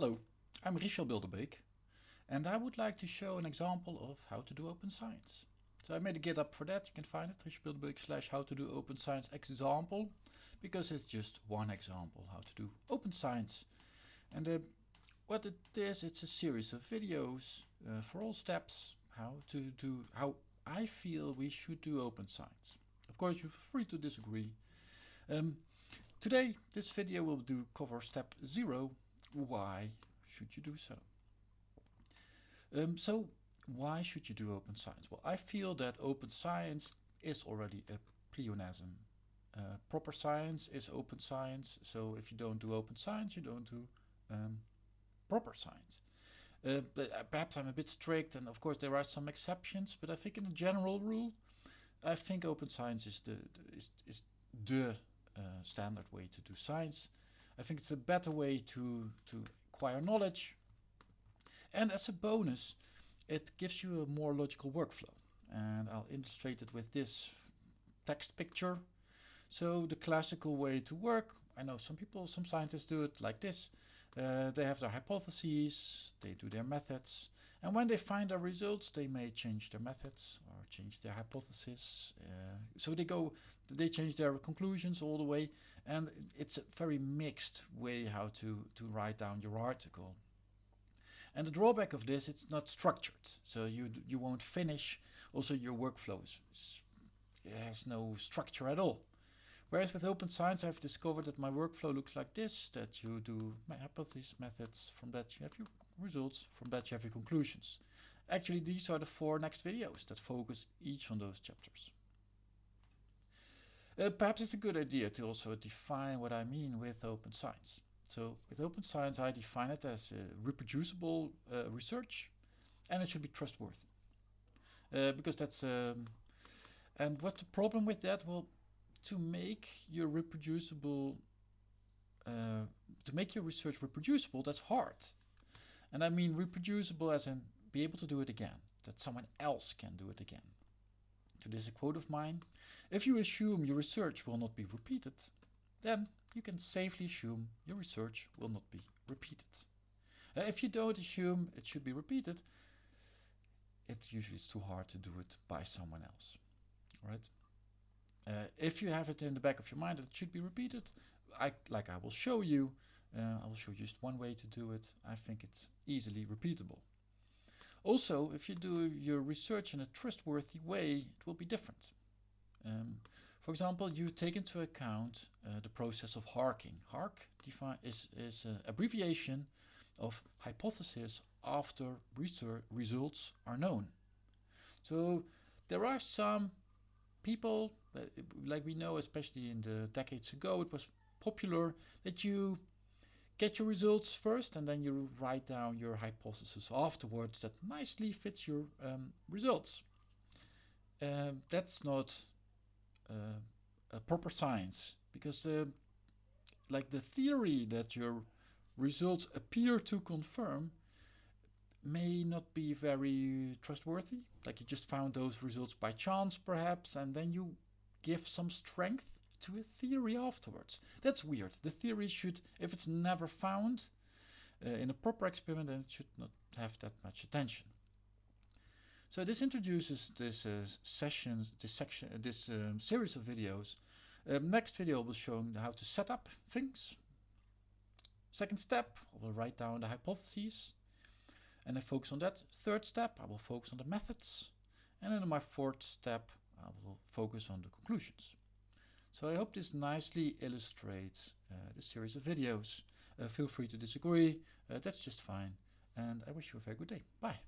Hello, I'm Richel Bilderbeek and I would like to show an example of how to do open science. So I made a GitHub for that, you can find it, Richel Bilderbeek slash how to do open science example, because it's just one example how to do open science. And uh, what it is, it's a series of videos uh, for all steps how to do, how I feel we should do open science. Of course you're free to disagree. Um, today this video will do cover step 0 why should you do so? Um, so why should you do open science? Well, I feel that open science is already a pleonasm. Uh, proper science is open science, so if you don't do open science, you don't do um, proper science. Uh, but uh, perhaps I'm a bit strict, and of course there are some exceptions, but I think in a general rule, I think open science is the, the is, is the uh, standard way to do science. I think it's a better way to, to acquire knowledge. And as a bonus, it gives you a more logical workflow. And I'll illustrate it with this text picture. So the classical way to work, I know some people, some scientists do it like this. Uh, they have their hypotheses, they do their methods, and when they find their results, they may change their methods or change their hypothesis. Uh, so they go, they change their conclusions all the way, and it's a very mixed way how to, to write down your article. And the drawback of this, it's not structured, so you you won't finish. Also, your workflow is, has no structure at all. Whereas with open science, I've discovered that my workflow looks like this, that you do my hypothesis methods, from that you have your results, from that you have your conclusions. Actually, these are the four next videos that focus each on those chapters. Uh, perhaps it's a good idea to also define what I mean with open science. So with open science, I define it as uh, reproducible uh, research and it should be trustworthy. Uh, because that's, um, and what's the problem with that? Well, to make your reproducible, uh, to make your research reproducible, that's hard. And I mean reproducible as in be able to do it again, that someone else can do it again. To this a quote of mine, if you assume your research will not be repeated, then you can safely assume your research will not be repeated. Uh, if you don't assume it should be repeated, it usually is too hard to do it by someone else. Right? Uh, if you have it in the back of your mind that it should be repeated, I, like I will show you, uh, I will show you just one way to do it. I think it's easily repeatable. Also, if you do your research in a trustworthy way, it will be different. Um, for example, you take into account uh, the process of HARKing. HARK is, is an abbreviation of hypothesis after research results are known. So there are some people, like we know, especially in the decades ago, it was popular that you get your results first and then you write down your hypothesis afterwards that nicely fits your um, results. Uh, that's not uh, a proper science because the like the theory that your results appear to confirm may not be very trustworthy. Like you just found those results by chance perhaps and then you give some strength to a theory afterwards. That's weird. The theory should, if it's never found uh, in a proper experiment, then it should not have that much attention. So this introduces this uh, session, this section, this um, series of videos. Um, next video will show how to set up things. Second step, I will write down the hypotheses and I focus on that. Third step, I will focus on the methods. And then in my fourth step, I will focus on the conclusions. So I hope this nicely illustrates uh, this series of videos. Uh, feel free to disagree, uh, that's just fine. And I wish you a very good day. Bye.